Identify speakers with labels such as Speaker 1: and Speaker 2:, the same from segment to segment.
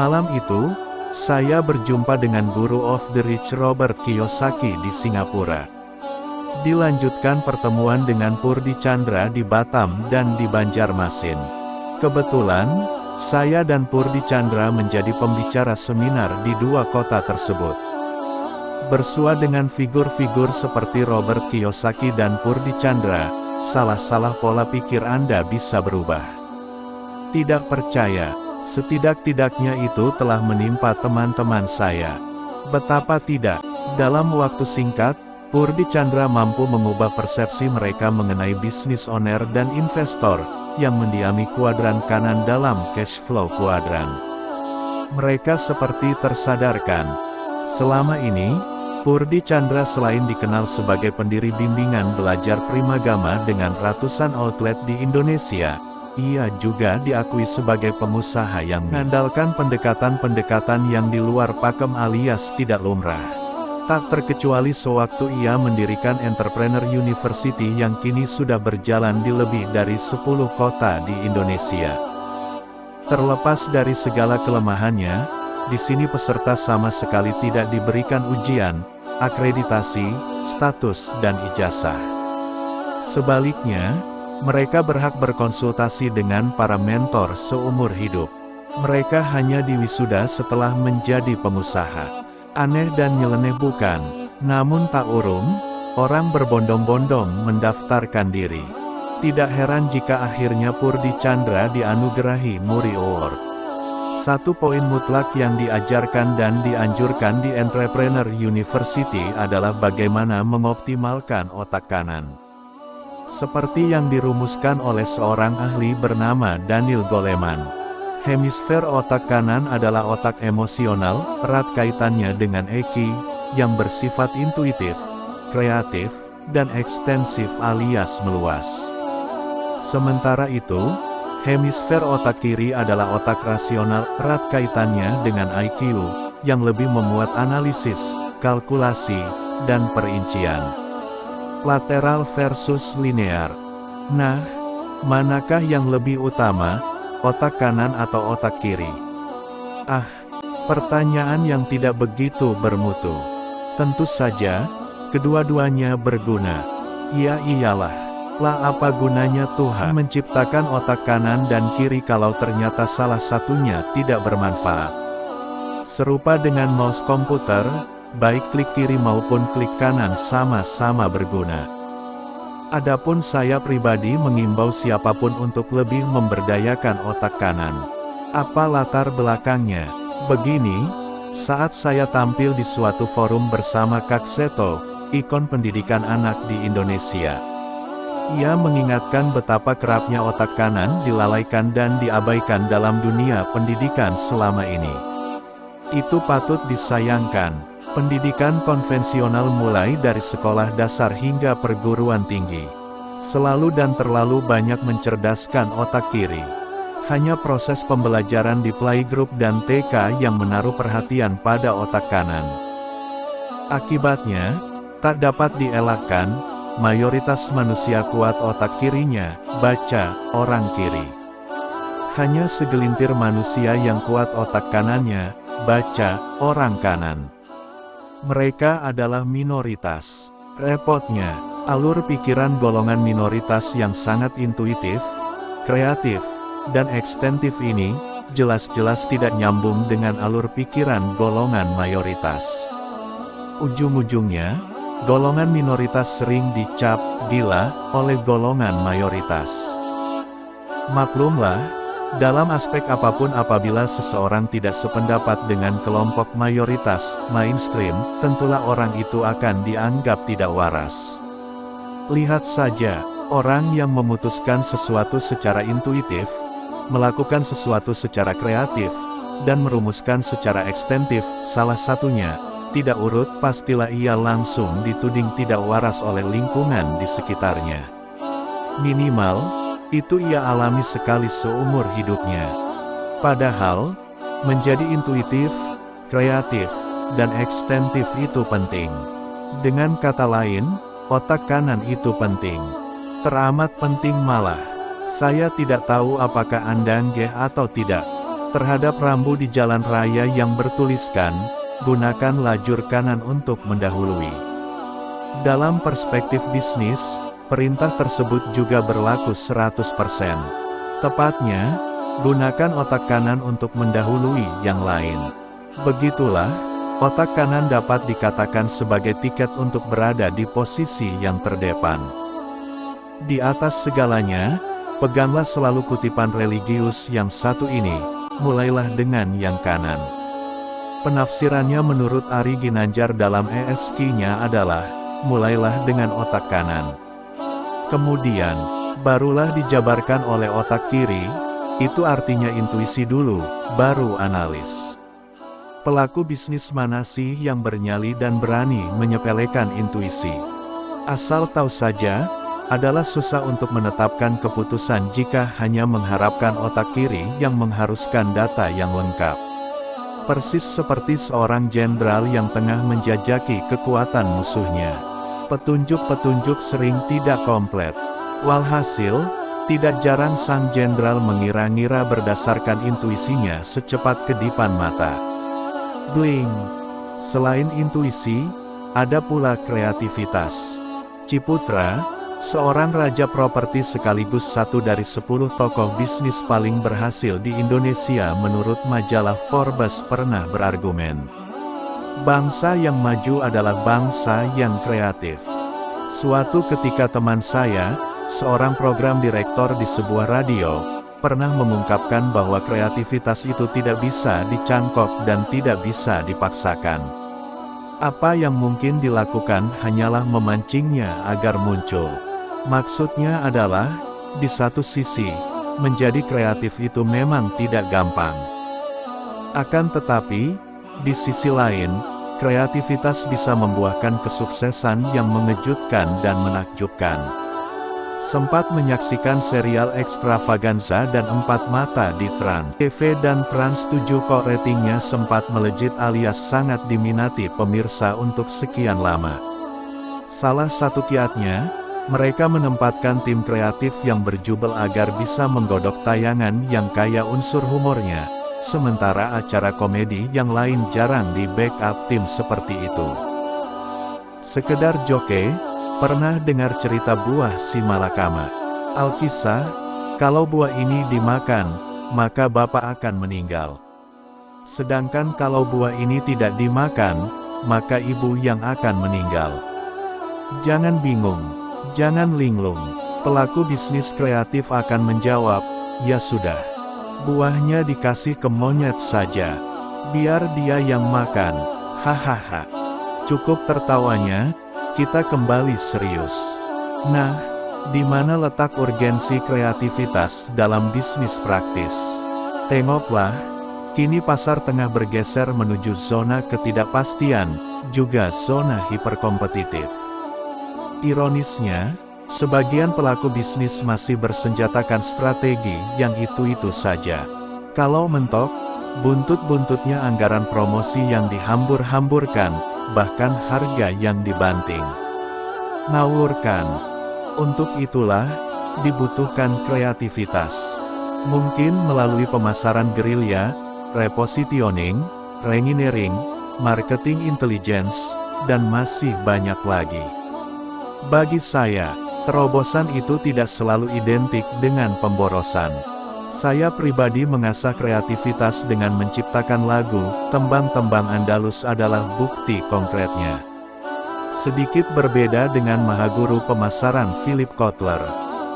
Speaker 1: Malam itu, saya berjumpa dengan guru of the rich Robert Kiyosaki di Singapura. Dilanjutkan pertemuan dengan Purdi Chandra di Batam dan di Banjarmasin. Kebetulan, saya dan Purdi Chandra menjadi pembicara seminar di dua kota tersebut. Bersua dengan figur-figur seperti Robert Kiyosaki dan Purdi Chandra, salah-salah pola pikir Anda bisa berubah. Tidak percaya, setidak-tidaknya itu telah menimpa teman-teman saya. Betapa tidak, dalam waktu singkat, Purdi Chandra mampu mengubah persepsi mereka mengenai bisnis owner dan investor, yang mendiami kuadran kanan dalam cash flow kuadran. Mereka seperti tersadarkan. Selama ini, Purdi Chandra selain dikenal sebagai pendiri bimbingan belajar primagama dengan ratusan outlet di Indonesia, ia juga diakui sebagai pengusaha yang mengandalkan pendekatan-pendekatan yang di luar pakem alias tidak lumrah. Tak terkecuali sewaktu ia mendirikan Entrepreneur University yang kini sudah berjalan di lebih dari 10 kota di Indonesia. Terlepas dari segala kelemahannya, di sini peserta sama sekali tidak diberikan ujian, akreditasi, status, dan ijazah. Sebaliknya, mereka berhak berkonsultasi dengan para mentor seumur hidup. Mereka hanya diwisuda setelah menjadi pengusaha. Aneh dan nyeleneh bukan, namun tak urung, orang berbondong-bondong mendaftarkan diri. Tidak heran jika akhirnya Purdi Chandra dianugerahi Muri Award. Satu poin mutlak yang diajarkan dan dianjurkan di Entrepreneur University adalah bagaimana mengoptimalkan otak kanan. Seperti yang dirumuskan oleh seorang ahli bernama Daniel Goleman. Hemisfer otak kanan adalah otak emosional, erat kaitannya dengan EQ, yang bersifat intuitif, kreatif, dan ekstensif alias meluas. Sementara itu, hemisfer otak kiri adalah otak rasional, erat kaitannya dengan IQ, yang lebih memuat analisis, kalkulasi, dan perincian. Lateral versus linear. Nah, manakah yang lebih utama, otak kanan atau otak kiri? Ah, pertanyaan yang tidak begitu bermutu. Tentu saja, kedua-duanya berguna. Iya iyalah, lah apa gunanya Tuhan menciptakan otak kanan dan kiri kalau ternyata salah satunya tidak bermanfaat. Serupa dengan mouse komputer, baik klik kiri maupun klik kanan sama-sama berguna. Adapun saya pribadi mengimbau siapa pun untuk lebih memberdayakan otak kanan. Apa latar belakangnya? Begini, saat saya tampil di suatu forum bersama Kak Seto, ikon pendidikan anak di Indonesia. Ia mengingatkan betapa kerapnya otak kanan dilalaikan dan diabaikan dalam dunia pendidikan selama ini. Itu patut disayangkan. Pendidikan konvensional mulai dari sekolah dasar hingga perguruan tinggi. Selalu dan terlalu banyak mencerdaskan otak kiri. Hanya proses pembelajaran di playgroup dan TK yang menaruh perhatian pada otak kanan. Akibatnya, tak dapat dielakkan, mayoritas manusia kuat otak kirinya, baca, orang kiri. Hanya segelintir manusia yang kuat otak kanannya, baca, orang kanan. Mereka adalah minoritas. Repotnya, alur pikiran golongan minoritas yang sangat intuitif, kreatif, dan ekstentif ini, jelas-jelas tidak nyambung dengan alur pikiran golongan mayoritas. Ujung-ujungnya, golongan minoritas sering dicap gila oleh golongan mayoritas. Maklumlah, dalam aspek apa pun apabila seseorang tidak sependapat dengan kelompok mayoritas, mainstream, tentulah orang itu akan dianggap tidak waras. Lihat saja, orang yang memutuskan sesuatu secara intuitif, melakukan sesuatu secara kreatif, dan merumuskan secara ekstensif, salah satunya, tidak urut pastilah ia langsung dituding tidak waras oleh lingkungan di sekitarnya. Minimal, itu ia alami sekali seumur hidupnya. Padahal, menjadi intuitif, kreatif, dan ekstensif itu penting. Dengan kata lain, otak kanan itu penting. Teramat penting malah. Saya tidak tahu apakah Anda nggih atau tidak. Terhadap rambu di jalan raya yang bertuliskan, gunakan lajur kanan untuk mendahului. Dalam perspektif bisnis, perintah tersebut juga berlaku 100%. Tepatnya, gunakan otak kanan untuk mendahului yang lain. Begitulah, otak kanan dapat dikatakan sebagai tiket untuk berada di posisi yang terdepan. Di atas segalanya, peganglah selalu kutipan religius yang satu ini, mulailah dengan yang kanan. Penafsirannya menurut Ari Ginanjar dalam ESQ-nya adalah, mulailah dengan otak kanan. Kemudian, barulah dijabarkan oleh otak kiri, itu artinya intuisi dulu, baru analis. Pelaku bisnis mana sih yang bernyali dan berani menyepelekan intuisi? Asal tahu saja, adalah susah untuk menetapkan keputusan jika hanya mengharapkan otak kiri yang mengharuskan data yang lengkap. Persis seperti seorang jenderal yang tengah menjajaki kekuatan musuhnya. Petunjuk-petunjuk sering tidak komplit. Walhasil, tidak jarang sang jenderal mengira-ngira berdasarkan intuisinya secepat kedipan mata. Bling. Selain intuisi, ada pula kreativitas. Ciputra, seorang raja properti sekaligus satu dari sepuluh tokoh bisnis paling berhasil di Indonesia menurut majalah Forbes pernah berargumen. Bangsa yang maju adalah bangsa yang kreatif. Suatu ketika teman saya, seorang program direktor di sebuah radio, pernah mengungkapkan bahwa kreativitas itu tidak bisa dicangkok dan tidak bisa dipaksakan. Apa yang mungkin dilakukan hanyalah memancingnya agar muncul. Maksudnya adalah, di satu sisi, menjadi kreatif itu memang tidak gampang. Akan tetapi, di sisi lain, kreativitas bisa membuahkan kesuksesan yang mengejutkan dan menakjubkan. Sempat menyaksikan serial Extravaganza dan Empat Mata di Trans TV dan Trans 7 kok ratingnya sempat melejit alias sangat diminati pemirsa untuk sekian lama. Salah satu kiatnya, mereka menempatkan tim kreatif yang berjubel agar bisa menggodok tayangan yang kaya unsur humornya, sementara acara komedi yang lain jarang di backup tim seperti itu. Sekedar joke, Pernah dengar cerita buah si malakama? Alkisah, kalau buah ini dimakan, maka bapak akan meninggal. Sedangkan kalau buah ini tidak dimakan, maka ibu yang akan meninggal. Jangan bingung, jangan linglung. Pelaku bisnis kreatif akan menjawab, ya sudah. Buahnya dikasih ke monyet saja. Biar dia yang makan. Hahaha. Cukup tertawanya, kita kembali serius. Nah, di mana letak urgensi kreativitas dalam bisnis praktis? Tengoklah, kini pasar tengah bergeser menuju zona ketidakpastian, juga zona hiperkompetitif. Ironisnya, sebagian pelaku bisnis masih bersenjatakan strategi yang itu-itu saja. Kalau mentok, buntut-buntutnya anggaran promosi yang dihambur-hamburkan, bahkan harga yang dibanting. Ngawurkan. Untuk itulah, dibutuhkan kreativitas. Mungkin melalui pemasaran gerilya, repositioning, rengineering, marketing intelligence, dan masih banyak lagi. Bagi saya, terobosan itu tidak selalu identik dengan pemborosan. Saya pribadi mengasah kreativitas dengan menciptakan lagu, tembang-tembang Andalus adalah bukti konkretnya. Sedikit berbeda dengan Mahaguru pemasaran Philip Kotler.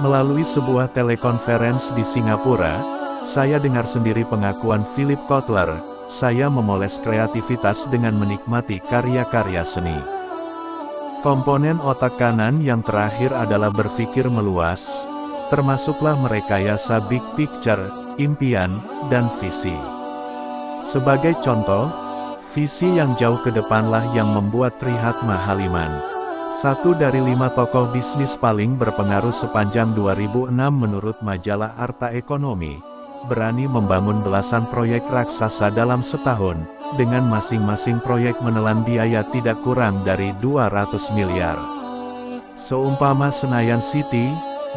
Speaker 1: Melalui sebuah telekonferensi di Singapura, saya dengar sendiri pengakuan Philip Kotler, saya memoles kreativitas dengan menikmati karya-karya seni. Komponen otak kanan yang terakhir adalah berpikir meluas, termasuklah merekayasa big picture, impian, dan visi. Sebagai contoh, visi yang jauh ke depanlah yang membuat Trihatma Haliman, satu dari lima tokoh bisnis paling berpengaruh sepanjang 2006 menurut majalah Arta Ekonomi, berani membangun belasan proyek raksasa dalam setahun, dengan masing-masing proyek menelan biaya tidak kurang dari 200 miliar. Seumpama Senayan City,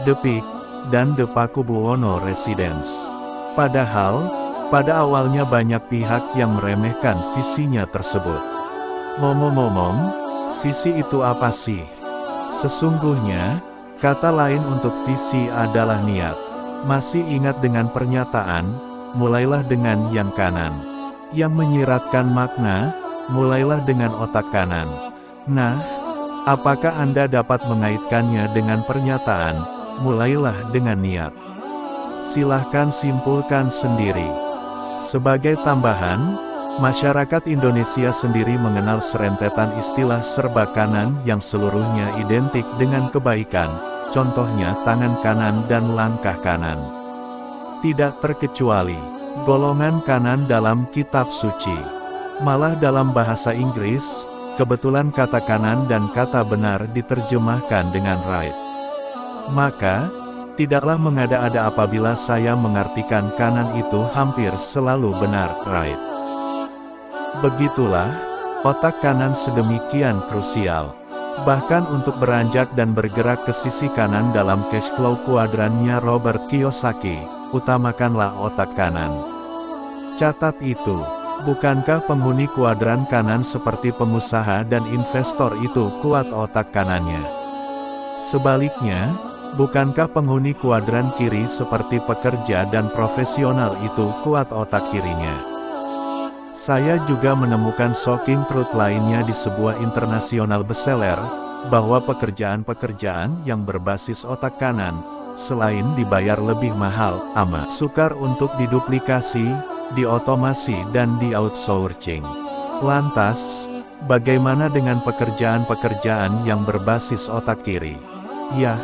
Speaker 1: The Peak, dan The Pakubuwono Residence. Padahal, Pada awalnya banyak pihak yang meremehkan visinya tersebut. Ngomong-ngomong, visi itu apa sih? Sesungguhnya, kata lain untuk visi adalah niat. Masih ingat dengan pernyataan, mulailah dengan yang kanan. Yang menyiratkan makna, mulailah dengan otak kanan. Nah, apakah Anda dapat mengaitkannya dengan pernyataan, mulailah dengan niat? Silahkan simpulkan sendiri. Sebagai tambahan, masyarakat Indonesia sendiri mengenal serentetan istilah serba kanan yang seluruhnya identik dengan kebaikan, contohnya tangan kanan dan langkah kanan. Tidak terkecuali, golongan kanan dalam kitab suci. Malah dalam bahasa Inggris, kebetulan kata kanan dan kata benar diterjemahkan dengan right. Maka, Tidaklah mengada-ada apabila saya mengartikan kanan itu hampir selalu benar, right? Begitulah, otak kanan sedemikian krusial. Bahkan untuk beranjak dan bergerak ke sisi kanan dalam cash flow kuadrannya Robert Kiyosaki, utamakanlah otak kanan. Catat itu, bukankah penghuni kuadran kanan seperti pengusaha dan investor itu kuat otak kanannya? Sebaliknya, Bukankah penghuni kuadran kiri seperti pekerja dan profesional itu kuat otak kirinya? Saya juga menemukan shocking truth lainnya di sebuah internasional bestseller, bahwa pekerjaan-pekerjaan yang berbasis otak kanan, selain dibayar lebih mahal, amat sukar untuk diduplikasi, diotomasi dan di-outsourcing. Lantas, bagaimana dengan pekerjaan-pekerjaan yang berbasis otak kiri? Ya,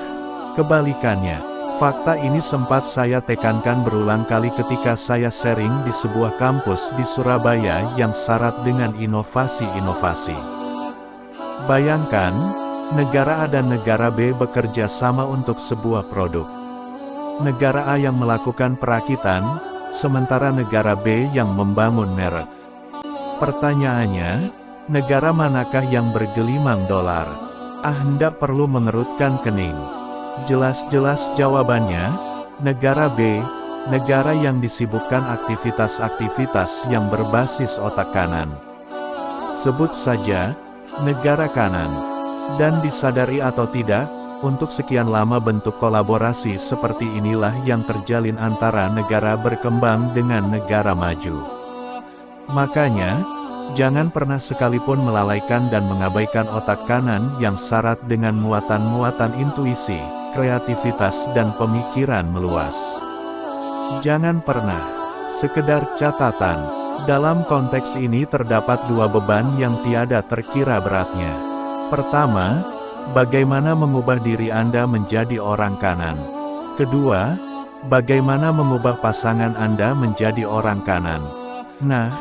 Speaker 1: Kebalikannya, fakta ini sempat saya tekankan berulang kali ketika saya sharing di sebuah kampus di Surabaya yang syarat dengan inovasi-inovasi. Bayangkan, negara A dan negara B bekerja sama untuk sebuah produk. Negara A yang melakukan perakitan, sementara negara B yang membangun merek. Pertanyaannya, negara manakah yang bergelimang dolar? Ah perlu mengerutkan kening. Jelas-jelas jawabannya, negara B, negara yang disibukkan aktivitas-aktivitas yang berbasis otak kanan. Sebut saja, negara kanan. Dan disadari atau tidak, untuk sekian lama bentuk kolaborasi seperti inilah yang terjalin antara negara berkembang dengan negara maju. Makanya, jangan pernah sekalipun melalaikan dan mengabaikan otak kanan yang syarat dengan muatan-muatan intuisi, kreativitas dan pemikiran meluas. Jangan pernah, sekedar catatan, dalam konteks ini terdapat dua beban yang tiada terkira beratnya. Pertama, bagaimana mengubah diri Anda menjadi orang kanan. Kedua, bagaimana mengubah pasangan Anda menjadi orang kanan. Nah,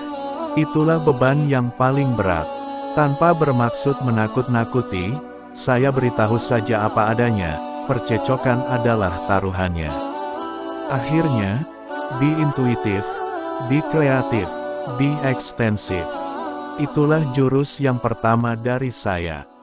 Speaker 1: itulah beban yang paling berat. Tanpa bermaksud menakut-nakuti, saya beritahu saja apa adanya, percecokan adalah taruhannya. Akhirnya, be intuitif, be kreatif, be ekstensif. Itulah jurus yang pertama dari saya.